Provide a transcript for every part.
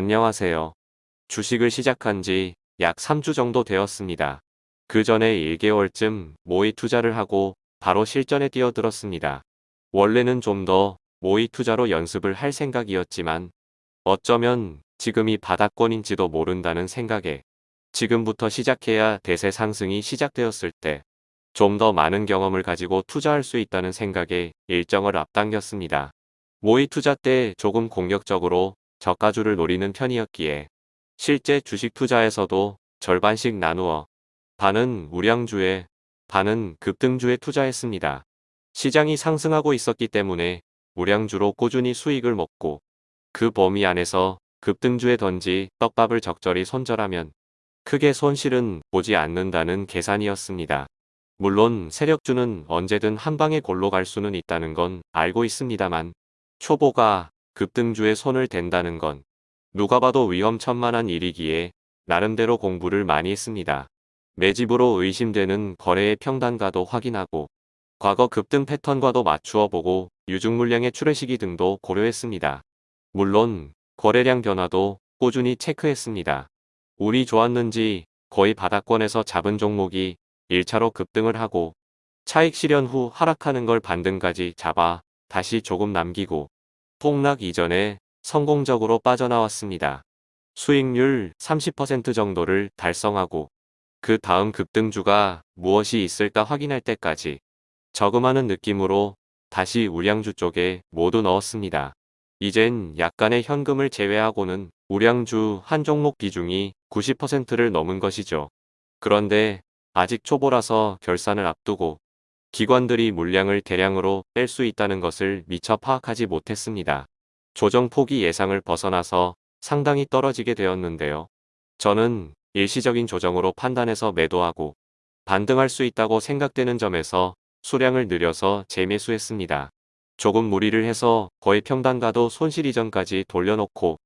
안녕하세요. 주식을 시작한 지 약 3주 정도 되었습니다. 그 전에 1개월쯤 모의 투자를 하고 바로 실전에 뛰어들었습니다. 원래는 좀 더 모의 투자로 연습을 할 생각이었지만 어쩌면 지금이 바닥권인지도 모른다는 생각에 지금부터 시작해야 대세 상승이 시작되었을 때 좀 더 많은 경험을 가지고 투자할 수 있다는 생각에 일정을 앞당겼습니다. 모의 투자 때 조금 공격적으로 저가주를 노리는 편이었기에 실제 주식 투자에서도 절반씩 나누어 반은 우량주에 반은 급등주에 투자했습니다. 시장이 상승하고 있었기 때문에 우량주로 꾸준히 수익을 먹고 그 범위 안에서 급등주에 던지 떡밥을 적절히 손절하면 크게 손실은 보지 않는다는 계산이었습니다. 물론 세력주는 언제든 한 방에 골로 갈 수는 있다는 건 알고 있습니다만 초보가 급등주에 손을 댄다는 건 누가 봐도 위험천만한 일이기에 나름대로 공부를 많이 했습니다. 매집으로 의심되는 거래의 평단가도 확인하고 과거 급등 패턴과도 맞추어 보고 유중 물량의 출회 시기 등도 고려했습니다. 물론 거래량 변화도 꾸준히 체크했습니다. 운이 좋았는지 거의 바닥권에서 잡은 종목이 1차로 급등을 하고 차익 실현 후 하락하는 걸 반등까지 잡아 다시 조금 남기고 폭락 이전에 성공적으로 빠져나왔습니다. 수익률 30% 정도를 달성하고 그 다음 급등주가 무엇이 있을까 확인할 때까지 저금하는 느낌으로 다시 우량주 쪽에 모두 넣었습니다. 이젠 약간의 현금을 제외하고는 우량주 한 종목 비중이 90%를 넘은 것이죠. 그런데 아직 초보라서 결산을 앞두고 기관들이 물량을 대량으로 뺄 수 있다는 것을 미처 파악하지 못했습니다. 조정 폭이 예상을 벗어나서 상당히 떨어지게 되었는데요. 저는 일시적인 조정으로 판단해서 매도하고 반등할 수 있다고 생각되는 점에서 수량을 늘려서 재매수했습니다. 조금 무리를 해서 거의 평단가도 손실 이전까지 돌려놓고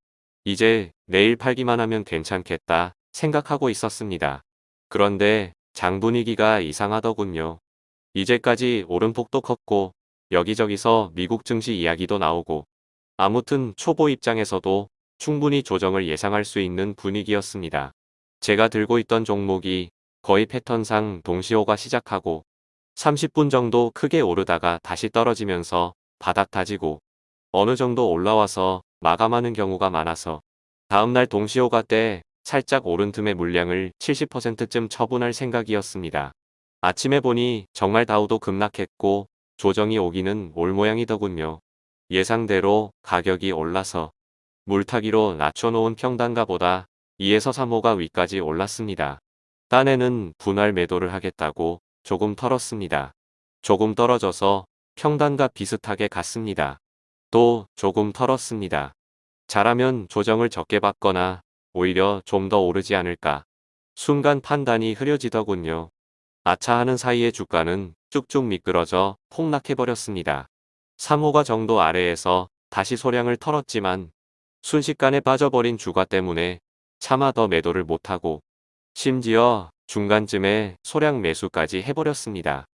이제 내일 팔기만 하면 괜찮겠다 생각하고 있었습니다. 그런데 장 분위기가 이상하더군요. 이제까지 오름폭도 컸고 여기저기서 미국 증시 이야기도 나오고 아무튼 초보 입장에서도 충분히 조정을 예상할 수 있는 분위기였습니다. 제가 들고 있던 종목이 거의 패턴상 동시호가 시작하고 30분 정도 크게 오르다가 다시 떨어지면서 바닥 다지고 어느 정도 올라와서 마감하는 경우가 많아서 다음날 동시호가 때 살짝 오른 틈의 물량을 70%쯤 처분할 생각이었습니다. 아침에 보니 정말 다우도 급락했고 조정이 오기는 올 모양이더군요. 예상대로 가격이 올라서 물타기로 낮춰놓은 평단가보다 2에서 3호가 위까지 올랐습니다. 딴에는 분할 매도를 하겠다고 조금 털었습니다. 조금 떨어져서 평단가 비슷하게 갔습니다. 또 조금 털었습니다. 잘하면 조정을 적게 받거나 오히려 좀 더 오르지 않을까. 순간 판단이 흐려지더군요. 아차 하는 사이에 주가는 쭉쭉 미끄러져 폭락해버렸습니다. 3호가 정도 아래에서 다시 소량을 털었지만 순식간에 빠져버린 주가 때문에 차마 더 매도를 못하고 심지어 중간쯤에 소량 매수까지 해버렸습니다.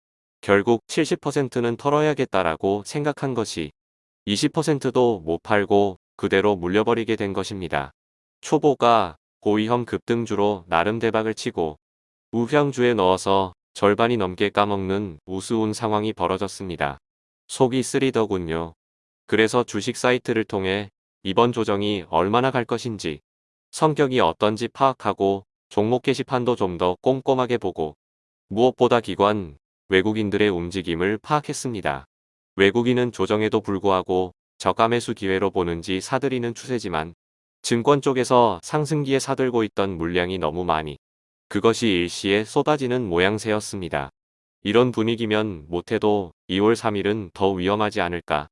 결국 70%는 털어야겠다라고 생각한 것이 20%도 못 팔고 그대로 물려버리게 된 것입니다. 초보가 고위험 급등주로 나름 대박을 치고 우향주에 넣어서 절반이 넘게 까먹는 우스운 상황이 벌어졌습니다. 속이 쓰리더군요. 그래서 주식 사이트를 통해 이번 조정이 얼마나 갈 것인지 성격이 어떤지 파악하고 종목 게시판도 좀 더 꼼꼼하게 보고 무엇보다 기관, 외국인들의 움직임을 파악했습니다. 외국인은 조정에도 불구하고 저가 매수 기회로 보는지 사들이는 추세지만 증권 쪽에서 상승기에 사들고 있던 물량이 너무 많이 그것이 일시에 쏟아지는 모양새였습니다. 이런 분위기면 못해도 2월 3일은 더 위험하지 않을까.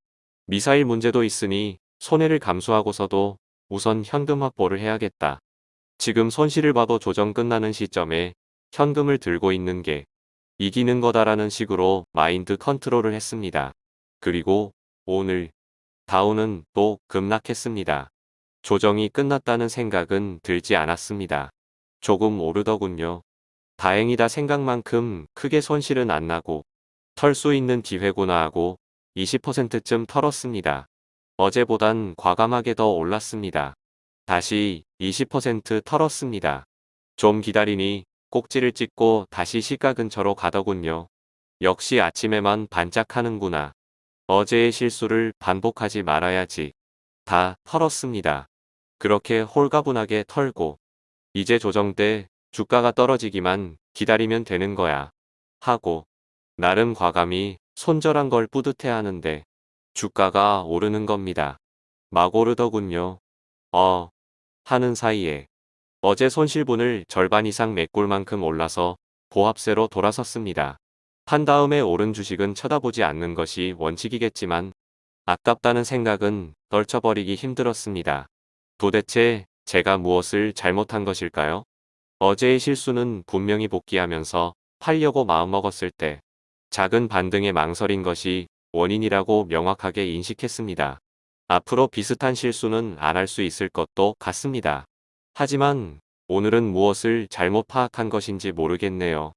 미사일 문제도 있으니 손해를 감수하고서도 우선 현금 확보를 해야겠다. 지금 손실을 봐도 조정 끝나는 시점에 현금을 들고 있는 게 이기는 거다라는 식으로 마인드 컨트롤을 했습니다. 그리고 오늘 다우는 또 급락했습니다. 조정이 끝났다는 생각은 들지 않았습니다. 조금 오르더군요. 다행이다 생각만큼 크게 손실은 안 나고 털 수 있는 기회구나 하고 20%쯤 털었습니다. 어제보단 과감하게 더 올랐습니다. 다시 20% 털었습니다. 좀 기다리니 꼭지를 찍고 다시 시가 근처로 가더군요. 역시 아침에만 반짝하는구나. 어제의 실수를 반복하지 말아야지. 다 털었습니다. 그렇게 홀가분하게 털고 이제 조정 때 주가가 떨어지기만 기다리면 되는 거야. 하고 나름 과감히 손절한 걸 뿌듯해하는데 주가가 오르는 겁니다. 막 오르더군요. 어 하는 사이에 어제 손실분을 절반 이상 메꿀 만큼 올라서 보합세로 돌아섰습니다. 판 다음에 오른 주식은 쳐다보지 않는 것이 원칙이겠지만 아깝다는 생각은 떨쳐버리기 힘들었습니다. 도대체 제가 무엇을 잘못한 것일까요? 어제의 실수는 분명히 복귀하면서 팔려고 마음먹었을 때 작은 반등에 망설인 것이 원인이라고 명확하게 인식했습니다. 앞으로 비슷한 실수는 안 할 수 있을 것도 같습니다. 하지만 오늘은 무엇을 잘못 파악한 것인지 모르겠네요.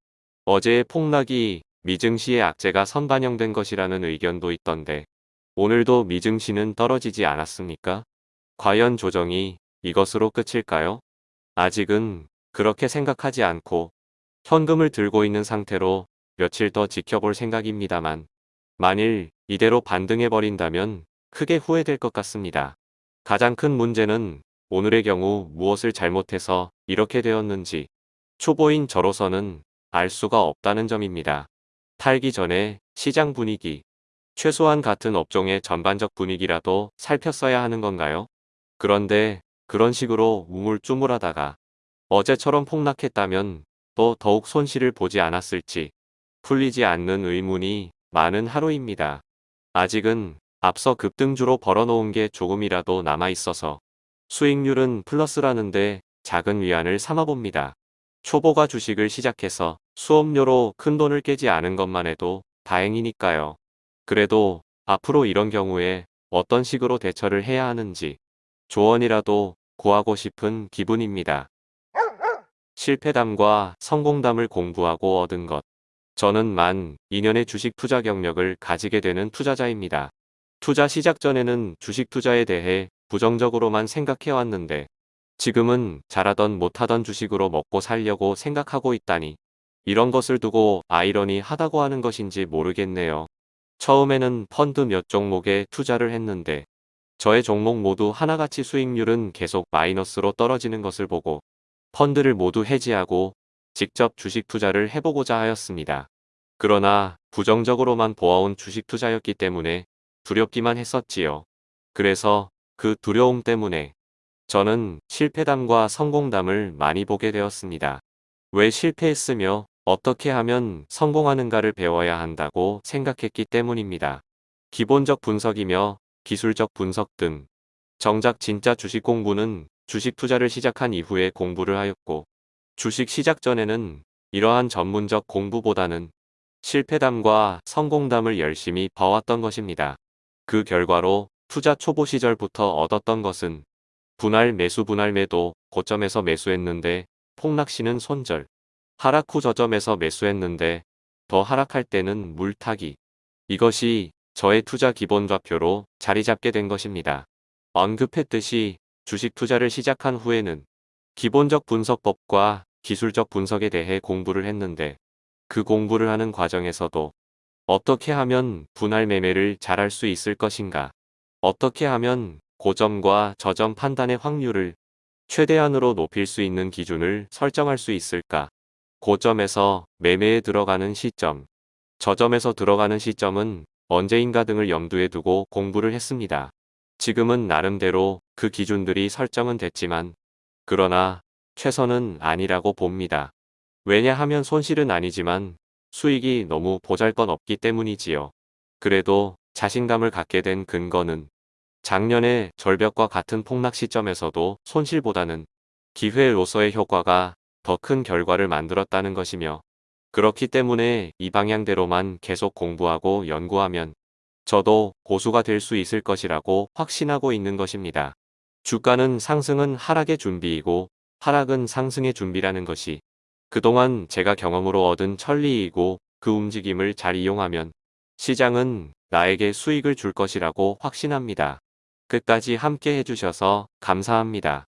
어제의 폭락이 미증시의 악재가 선반영된 것이라는 의견도 있던데 오늘도 미증시는 떨어지지 않았습니까? 과연 조정이 이것으로 끝일까요? 아직은 그렇게 생각하지 않고 현금을 들고 있는 상태로 며칠 더 지켜볼 생각입니다만 만일 이대로 반등해버린다면 크게 후회될 것 같습니다. 가장 큰 문제는 오늘의 경우 무엇을 잘못해서 이렇게 되었는지 초보인 저로서는 알 수가 없다는 점입니다. 탈기 전에 시장 분위기, 최소한 같은 업종의 전반적 분위기라도 살폈어야 하는 건가요? 그런데 그런 식으로 우물쭈물하다가 어제처럼 폭락했다면 또 더욱 손실을 보지 않았을지 풀리지 않는 의문이 많은 하루입니다. 아직은 앞서 급등주로 벌어놓은 게 조금이라도 남아있어서 수익률은 플러스라는데 작은 위안을 삼아봅니다. 초보가 주식을 시작해서 수업료로 큰 돈을 깨지 않은 것만 해도 다행이니까요. 그래도 앞으로 이런 경우에 어떤 식으로 대처를 해야 하는지 조언이라도 구하고 싶은 기분입니다. 실패담과 성공담을 공부하고 얻은 것. 저는 만 2년의 주식 투자 경력을 가지게 되는 투자자입니다. 투자 시작 전에는 주식 투자에 대해 부정적으로만 생각해왔는데 지금은 잘하던 못하던 주식으로 먹고 살려고 생각하고 있다니 이런 것을 두고 아이러니 하다고 하는 것인지 모르겠네요. 처음에는 펀드 몇 종목에 투자를 했는데 저의 종목 모두 하나같이 수익률은 계속 마이너스로 떨어지는 것을 보고 펀드를 모두 해지하고 직접 주식 투자를 해보고자 하였습니다. 그러나 부정적으로만 보아온 주식 투자였기 때문에 두렵기만 했었지요. 그래서 그 두려움 때문에 저는 실패담과 성공담을 많이 보게 되었습니다. 왜 실패했으며 어떻게 하면 성공하는가를 배워야 한다고 생각했기 때문입니다. 기본적 분석이며 기술적 분석 등 정작 진짜 주식 공부는 주식 투자를 시작한 이후에 공부를 하였고 주식 시작 전에는 이러한 전문적 공부보다는 실패담과 성공담을 열심히 봐왔던 것입니다. 그 결과로 투자 초보 시절부터 얻었던 것은 분할 매수 분할 매도 고점에서 매수했는데 폭락시는 손절 하락 후 저점에서 매수했는데 더 하락할 때는 물타기 이것이 저의 투자 기본 좌표로 자리 잡게 된 것입니다. 언급했듯이 주식 투자를 시작한 후에는 기본적 분석법과 기술적 분석에 대해 공부를 했는데 그 공부를 하는 과정에서도 어떻게 하면 분할 매매를 잘할 수 있을 것인가 어떻게 하면 고점과 저점 판단의 확률을 최대한으로 높일 수 있는 기준을 설정할 수 있을까 고점에서 매매에 들어가는 시점 저점에서 들어가는 시점은 언제인가 등을 염두에 두고 공부를 했습니다. 지금은 나름대로 그 기준들이 설정은 됐지만 그러나 최선은 아니라고 봅니다. 왜냐하면 손실은 아니지만 수익이 너무 보잘것 없기 때문이지요. 그래도 자신감을 갖게 된 근거는 작년에 절벽과 같은 폭락 시점에서도 손실보다는 기회로서의 효과가 더 큰 결과를 만들었다는 것이며 그렇기 때문에 이 방향대로만 계속 공부하고 연구하면 저도 고수가 될 수 있을 것이라고 확신하고 있는 것입니다. 주가는 상승은 하락의 준비이고 하락은 상승의 준비라는 것이 그동안 제가 경험으로 얻은 천리이고 그 움직임을 잘 이용하면 시장은 나에게 수익을 줄 것이라고 확신합니다. 끝까지 함께 해주셔서 감사합니다.